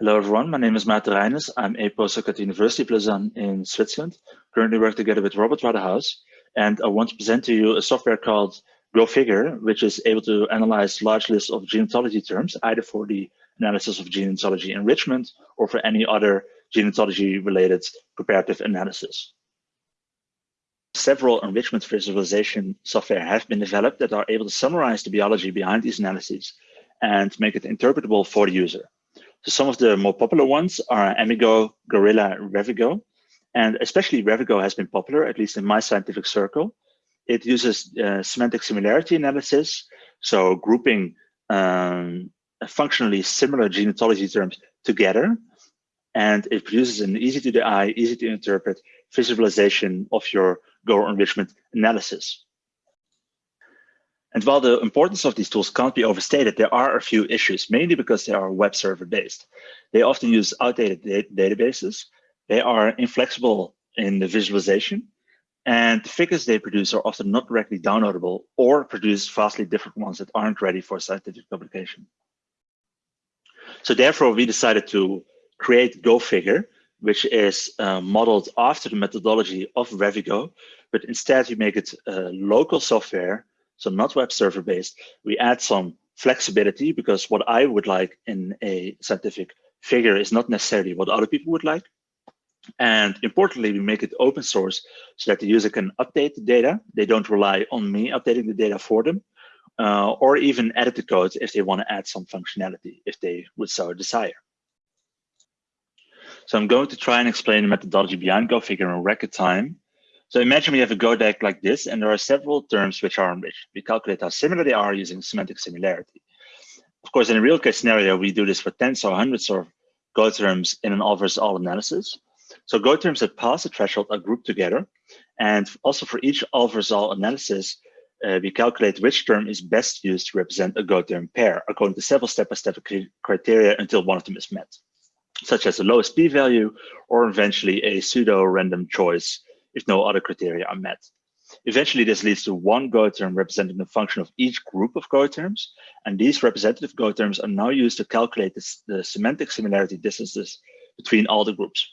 Hello everyone, my name is Maarten Reijnders. I'm a postdoc at the University of Lausanne in Switzerland. Currently work together with Robert Waterhouse, and I want to present to you a software called GoFigure, which is able to analyze large lists of gene ontology terms, either for the analysis of gene ontology enrichment or for any other gene ontology related preparative analysis. Several enrichment visualization software have been developed that are able to summarize the biology behind these analyses and make it interpretable for the user. So some of the more popular ones are Amigo, Gorilla, Revigo, and especially Revigo has been popular, at least in my scientific circle. It uses uh, semantic similarity analysis, so grouping um, functionally similar gene ontology terms together, and it produces an easy to the eye, easy to interpret visualization of your Go enrichment analysis. And while the importance of these tools can't be overstated, there are a few issues, mainly because they are web server based. They often use outdated databases. They are inflexible in the visualization. And the figures they produce are often not directly downloadable or produce vastly different ones that aren't ready for scientific publication. So therefore, we decided to create GoFigure, which is uh, modeled after the methodology of Revigo, but instead you make it uh, local software so not web server based. We add some flexibility because what I would like in a scientific figure is not necessarily what other people would like. And importantly, we make it open source so that the user can update the data. They don't rely on me updating the data for them, uh, or even edit the code if they want to add some functionality, if they would so desire. So I'm going to try and explain the methodology behind GoFigure in record time so imagine we have a Go DAG like this, and there are several terms which are enriched. We calculate how similar they are using semantic similarity. Of course, in a real case scenario, we do this for tens or hundreds of Go terms in an all versus all analysis. So Go terms that pass the threshold are grouped together. And also for each all versus all analysis, uh, we calculate which term is best used to represent a Go term pair according to several step-by-step -step criteria until one of them is met, such as the lowest p-value or eventually a pseudo random choice if no other criteria are met. Eventually, this leads to one Go term representing the function of each group of Go terms. And these representative Go terms are now used to calculate this, the semantic similarity distances between all the groups.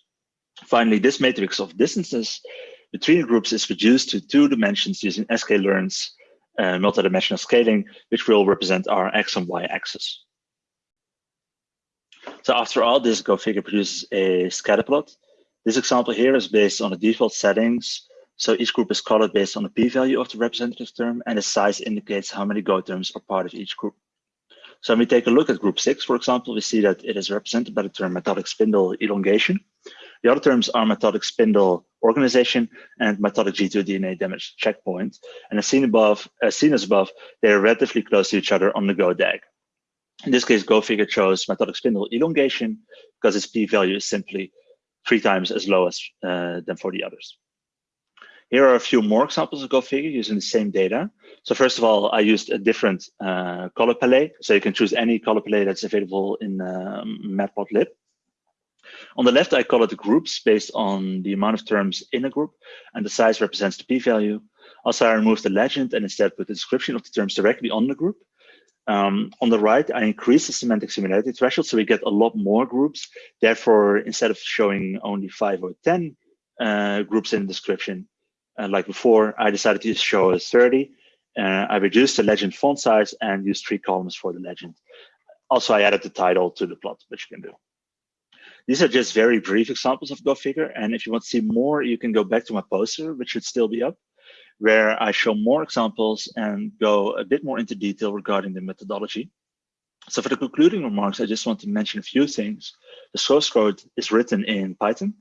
Finally, this matrix of distances between groups is reduced to two dimensions using sklearn's uh, multidimensional scaling, which will represent our x and y axis. So after all, this GoFigure produces a scatter plot this example here is based on the default settings. So each group is colored based on the p-value of the representative term, and the size indicates how many Go terms are part of each group. So when we take a look at group six, for example, we see that it is represented by the term mitotic spindle elongation. The other terms are mitotic spindle organization and mitotic G2 DNA damage checkpoint. And as seen above, as seen as above, they are relatively close to each other on the Go DAG. In this case, GoFigure chose mitotic spindle elongation because its p-value is simply three times as low as uh, than for the others. Here are a few more examples of GoFigure using the same data. So first of all, I used a different uh, color palette. So you can choose any color palette that's available in um, Matplotlib. On the left, I color the groups based on the amount of terms in a group, and the size represents the p-value. Also, I removed the legend and instead put the description of the terms directly on the group. Um, on the right, I increase the semantic similarity threshold, so we get a lot more groups. Therefore, instead of showing only five or 10 uh, groups in the description, uh, like before, I decided to show 30. Uh, I reduced the legend font size and used three columns for the legend. Also, I added the title to the plot, which you can do. These are just very brief examples of GoFigure. And if you want to see more, you can go back to my poster, which should still be up where I show more examples and go a bit more into detail regarding the methodology. So for the concluding remarks, I just want to mention a few things. The source code is written in Python.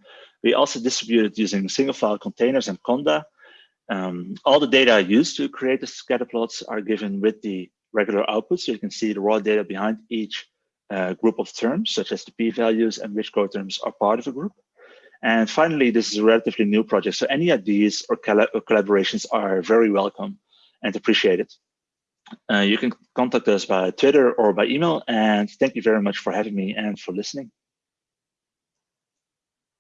We also distribute it using single file containers and Conda. Um, all the data used to create the scatter plots are given with the regular output. So you can see the raw data behind each uh, group of terms, such as the p-values and which Go terms are part of a group. And finally, this is a relatively new project. So any ideas or, or collaborations are very welcome and appreciated. Uh, you can contact us by Twitter or by email. And thank you very much for having me and for listening.